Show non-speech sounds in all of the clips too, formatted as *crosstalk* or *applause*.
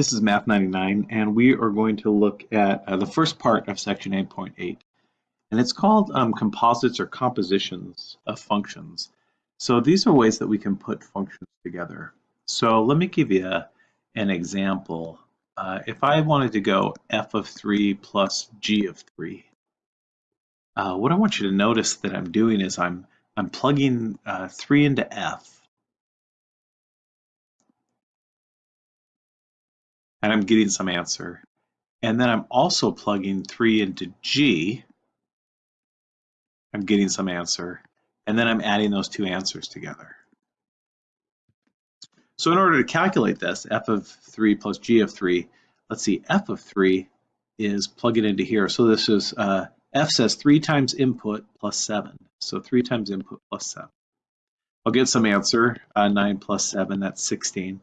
This is Math 99, and we are going to look at uh, the first part of section 8.8. And it's called um, composites or compositions of functions. So these are ways that we can put functions together. So let me give you a, an example. Uh, if I wanted to go f of 3 plus g of 3, uh, what I want you to notice that I'm doing is I'm, I'm plugging uh, 3 into f and I'm getting some answer. And then I'm also plugging 3 into G. I'm getting some answer. And then I'm adding those two answers together. So in order to calculate this, f of 3 plus g of 3, let's see, f of 3 is plug it into here. So this is, uh, f says 3 times input plus 7. So 3 times input plus 7. I'll get some answer, uh, 9 plus 7, that's 16.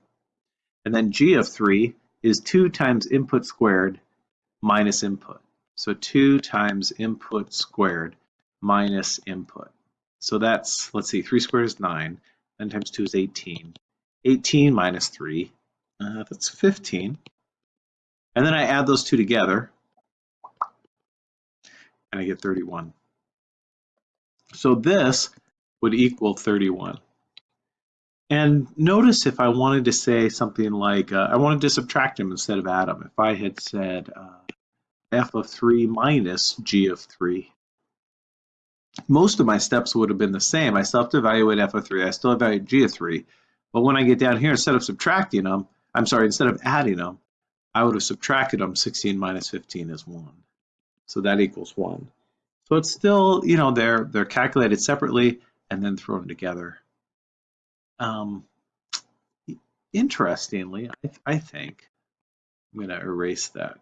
And then g of 3 is 2 times input squared minus input. So 2 times input squared minus input. So that's, let's see, 3 squared is 9, 9 times 2 is 18. 18 minus 3, uh, that's 15. And then I add those two together, and I get 31. So this would equal 31. And notice if I wanted to say something like, uh, I wanted to subtract him instead of add him. If I had said uh, f of 3 minus g of 3, most of my steps would have been the same. I still have to evaluate f of 3. I still evaluate g of 3. But when I get down here, instead of subtracting them, I'm sorry, instead of adding them, I would have subtracted them. 16 minus 15 is 1. So that equals 1. So it's still, you know, they're, they're calculated separately and then thrown together. Um, interestingly, I, I think I'm going to erase that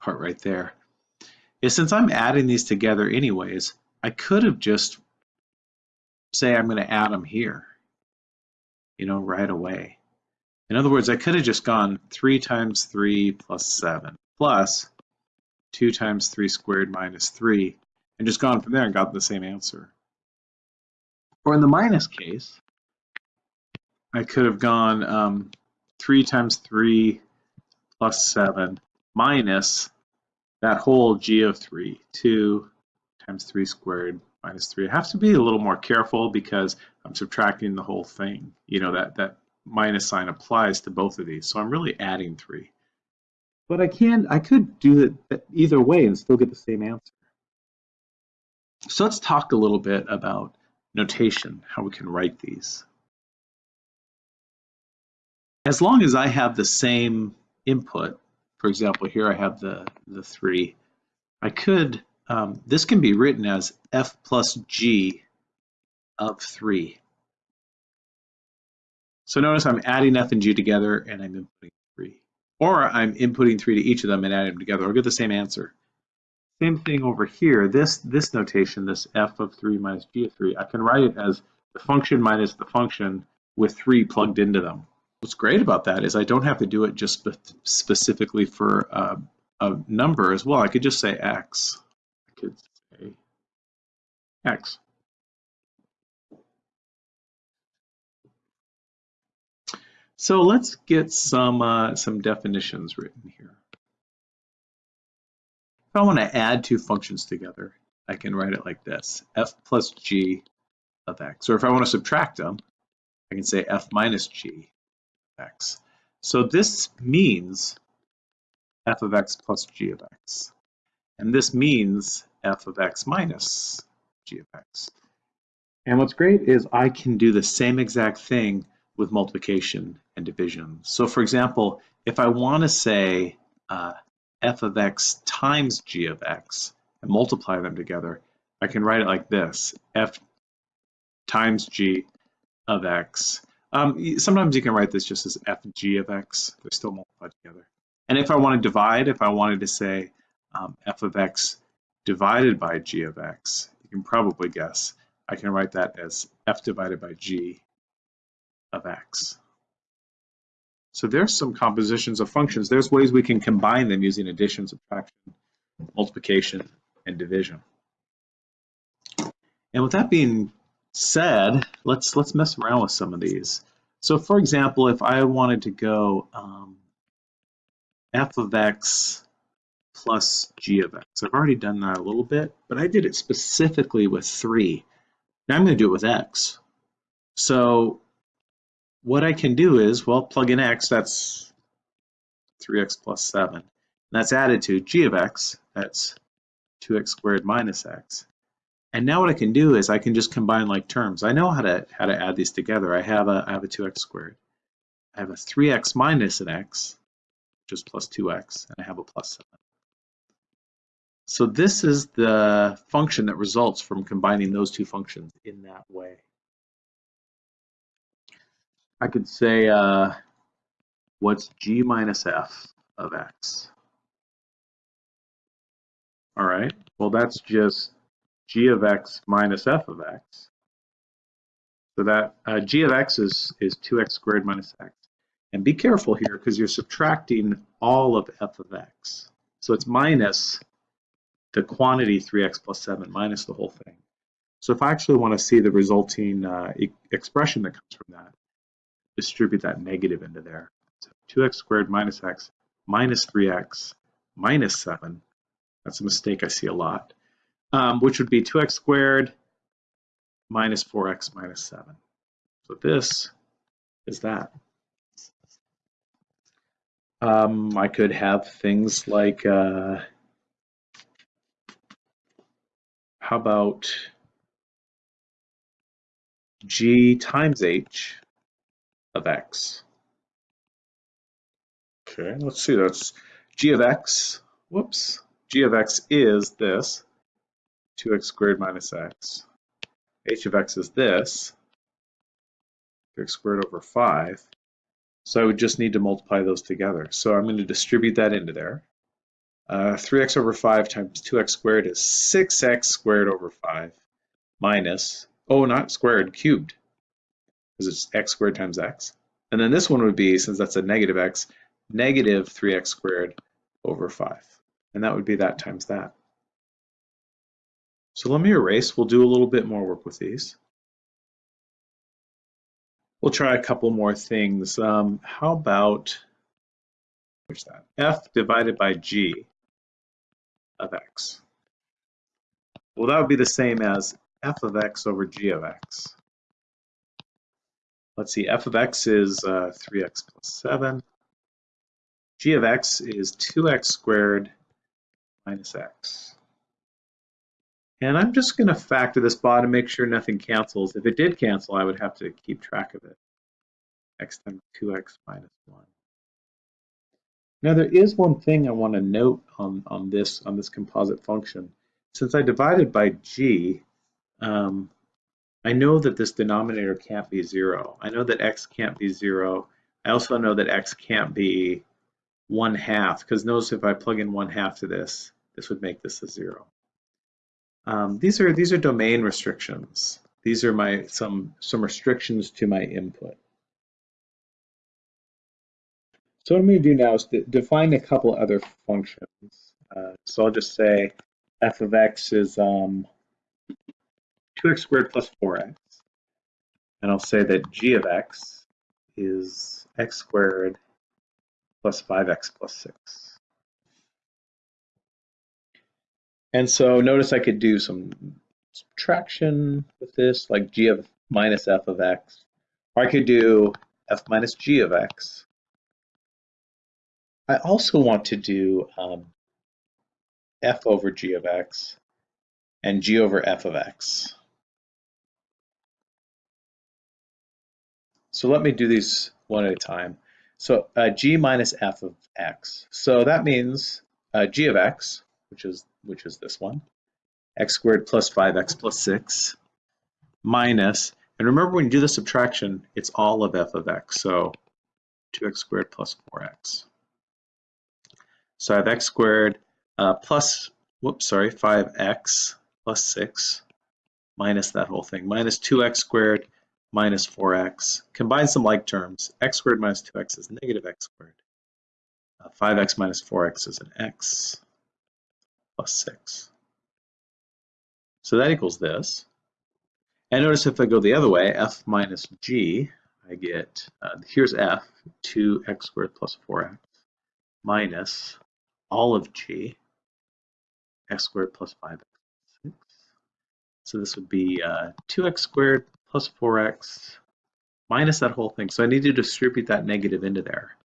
part right there. Is since I'm adding these together anyways, I could have just say I'm going to add them here, you know, right away. In other words, I could have just gone 3 times 3 plus 7 plus 2 times 3 squared minus 3 and just gone from there and got the same answer. Or in the minus case, I could have gone um, 3 times 3 plus 7 minus that whole g of 3, 2 times 3 squared minus 3. I have to be a little more careful because I'm subtracting the whole thing. You know, that, that minus sign applies to both of these. So I'm really adding 3. But I can, I could do it either way and still get the same answer. So let's talk a little bit about notation, how we can write these. As long as I have the same input, for example, here I have the, the 3, I could, um, this can be written as f plus g of 3. So notice I'm adding f and g together and I'm inputting 3. Or I'm inputting 3 to each of them and adding them together. I'll get the same answer. Same thing over here, this, this notation, this f of 3 minus g of 3, I can write it as the function minus the function with 3 plugged into them. What's great about that is I don't have to do it just spe specifically for uh, a number as well. I could just say x. I could say x. So let's get some uh, some definitions written here. If I want to add two functions together, I can write it like this, f plus g of x. Or if I want to subtract them, I can say f minus g of x. So this means f of x plus g of x. And this means f of x minus g of x. And what's great is I can do the same exact thing with multiplication and division. So for example, if I want to say uh, f of x times g of x and multiply them together, I can write it like this, f times g of x. Um, sometimes you can write this just as fg of x. They're still multiplied together. And if I want to divide, if I wanted to say um, f of x divided by g of x, you can probably guess, I can write that as f divided by g of x. So there's some compositions of functions. There's ways we can combine them using addition, subtraction, multiplication, and division. And with that being said, let's let's mess around with some of these. So for example, if I wanted to go um, f of x plus g of x. I've already done that a little bit, but I did it specifically with 3. Now I'm going to do it with x. So what I can do is, well, plug in x, that's 3x plus 7. And that's added to g of x, that's 2x squared minus x. And now what I can do is I can just combine like terms. I know how to how to add these together. I have a I have a 2x squared. I have a 3x minus an x, which is plus 2x, and I have a plus 7. So this is the function that results from combining those two functions in that way. I could say, uh, what's g minus f of x? All right, well, that's just g of x minus f of x. So that uh, g of x is, is 2x squared minus x. And be careful here because you're subtracting all of f of x. So it's minus the quantity 3x plus 7 minus the whole thing. So if I actually want to see the resulting uh, e expression that comes from that, distribute that negative into there. So 2x squared minus x minus 3x minus 7. That's a mistake I see a lot. Um, which would be 2x squared minus 4x minus 7. So this is that. Um, I could have things like, uh, how about g times h of x. Okay, let's see, that's g of x, whoops, g of x is this, 2x squared minus x. h of x is this, x squared over 5. So I would just need to multiply those together. So I'm going to distribute that into there. Uh, 3x over 5 times 2x squared is 6x squared over 5 minus, oh, not squared, cubed because it's x squared times x. And then this one would be, since that's a negative x, negative 3x squared over 5. And that would be that times that. So let me erase. We'll do a little bit more work with these. We'll try a couple more things. Um, how about where's that? f divided by g of x. Well, that would be the same as f of x over g of x let's see, f of x is uh, 3x plus 7. g of x is 2x squared minus x. And I'm just going to factor this bottom, make sure nothing cancels. If it did cancel, I would have to keep track of it. x times 2x minus 1. Now there is one thing I want to note on, on this on this composite function. Since I divided by g, um, I know that this denominator can't be zero. I know that x can't be zero. I also know that x can't be one half, because notice if I plug in one half to this, this would make this a zero. Um, these are these are domain restrictions. These are my some some restrictions to my input. So what I'm going to do now is define a couple other functions. Uh, so I'll just say f of x is um, 2x squared plus 4x. And I'll say that g of x is x squared plus 5x plus 6. And so notice I could do some subtraction with this, like g of minus f of x. Or I could do f minus g of x. I also want to do um, f over g of x and g over f of x. So let me do these one at a time. So uh, g minus f of x. So that means uh, g of x, which is which is this one, x squared plus 5x plus 6 minus, and remember when you do the subtraction, it's all of f of x. So 2x squared plus 4x. So I have x squared uh, plus, whoops, sorry, 5x plus 6 minus that whole thing, minus 2x squared minus 4x. Combine some like terms. x squared minus 2x is negative x squared. Uh, 5x minus 4x is an x plus 6. So that equals this. And notice if I go the other way, f minus g, I get, uh, here's f, 2x squared plus 4x. minus all of g, x squared plus 5x. So this would be uh, 2x squared plus 4x minus that whole thing. So I need to distribute that negative into there.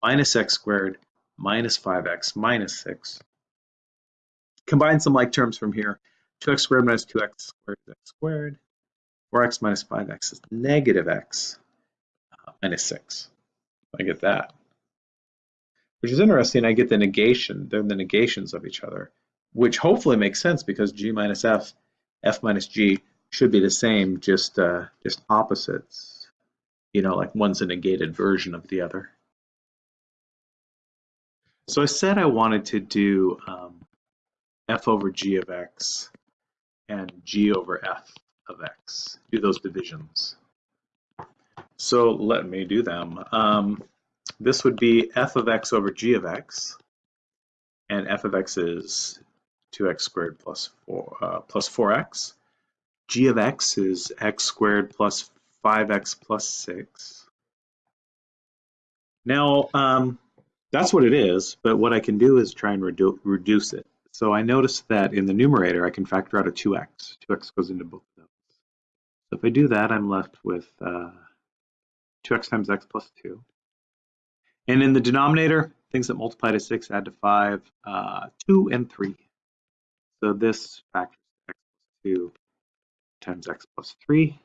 Minus x squared minus 5x minus 6. Combine some like terms from here. 2x squared minus 2x squared is x squared. 4x minus 5x is negative x uh, minus 6. I get that. Which is interesting, I get the negation, they're the negations of each other, which hopefully makes sense because g minus f, f minus g should be the same, just uh, just opposites. You know, like one's a negated version of the other. So I said I wanted to do um, f over g of x and g over f of x, do those divisions. So let me do them. Um, this would be f of x over g of x, and f of x is 2x squared plus 4, uh, plus 4x. G of x is x squared plus 5x plus 6. Now, um, that's what it is, but what I can do is try and redu reduce it. So I notice that in the numerator, I can factor out a 2x. 2x goes into both of those. So if I do that, I'm left with uh, 2x times x plus 2. And in the denominator, things that multiply to 6 add to 5, uh, 2 and 3. So this factors x plus 2 times x plus 3.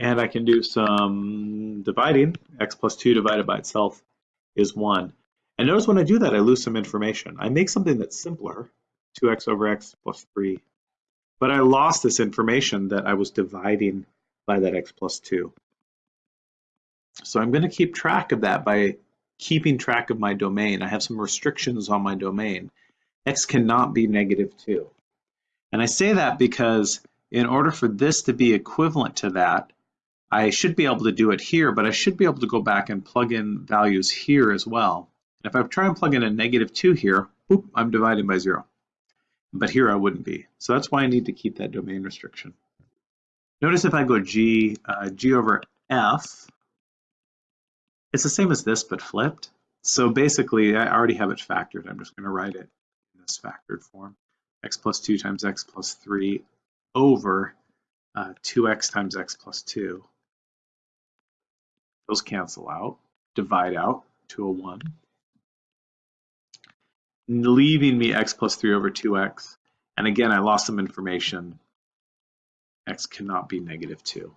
And I can do some dividing. x plus 2 divided by itself is 1. And notice when I do that, I lose some information. I make something that's simpler, 2x over x plus 3. But I lost this information that I was dividing by that x plus 2. So I'm going to keep track of that by keeping track of my domain. I have some restrictions on my domain. x cannot be negative 2. And I say that because in order for this to be equivalent to that, I should be able to do it here, but I should be able to go back and plug in values here as well. If I try and plug in a negative 2 here, boop, I'm dividing by 0. But here I wouldn't be. So that's why I need to keep that domain restriction. Notice if I go g, uh, g over f, it's the same as this, but flipped. So basically, I already have it factored. I'm just going to write it in this factored form. x plus 2 times x plus 3 over uh, 2x times x plus 2. Those cancel out, divide out to a 1, leaving me x plus 3 over 2x. And again, I lost some information. x cannot be negative 2.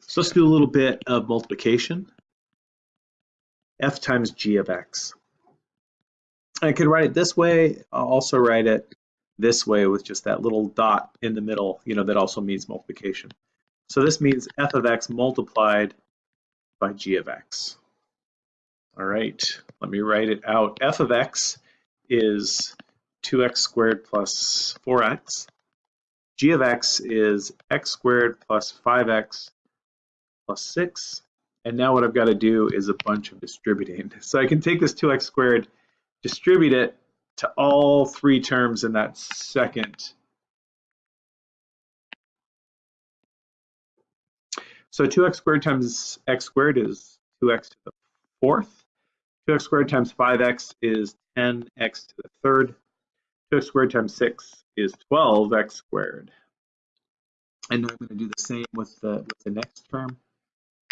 So let's do a little bit of multiplication. f times g of x. I could write it this way. I'll also write it this way with just that little dot in the middle, you know, that also means multiplication. So this means f of x multiplied by g of x. All right, let me write it out. f of x is 2x squared plus 4x. g of x is x squared plus 5x plus 6. And now what I've got to do is a bunch of distributing. *laughs* So I can take this 2x squared, distribute it to all three terms in that second. So 2x squared times x squared is 2x to the fourth. 2x squared times 5x is 10x to the third. 2x squared times 6 is 12x squared. And I'm going to do the same with the, with the next term.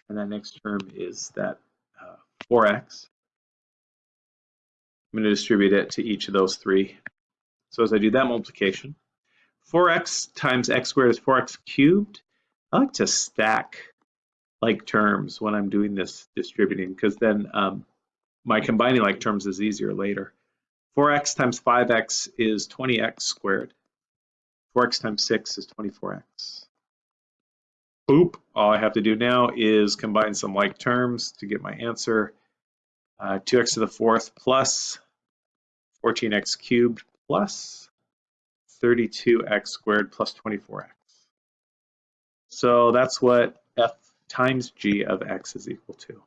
And that next term is that uh, 4x. I'm going to distribute it to each of those three. So as I do that multiplication, 4x times x squared is 4x cubed. I like to stack like terms when I'm doing this distributing because then um, my combining like terms is easier later. 4x times 5x is 20x squared. 4x times 6 is 24x. Boop. All I have to do now is combine some like terms to get my answer. Uh, 2x to the fourth plus 14x cubed plus 32x squared plus 24x. So that's what f times g of x is equal to.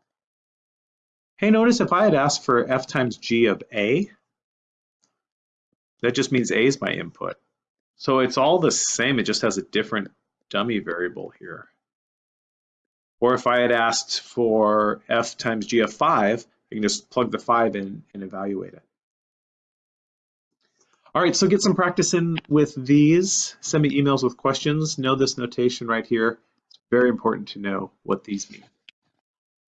Hey, notice if I had asked for f times g of a, that just means a is my input. So it's all the same, it just has a different dummy variable here. Or if I had asked for f times g of 5, I can just plug the 5 in and evaluate it. All right, so get some practice in with these. Send me emails with questions. Know this notation right here. It's very important to know what these mean.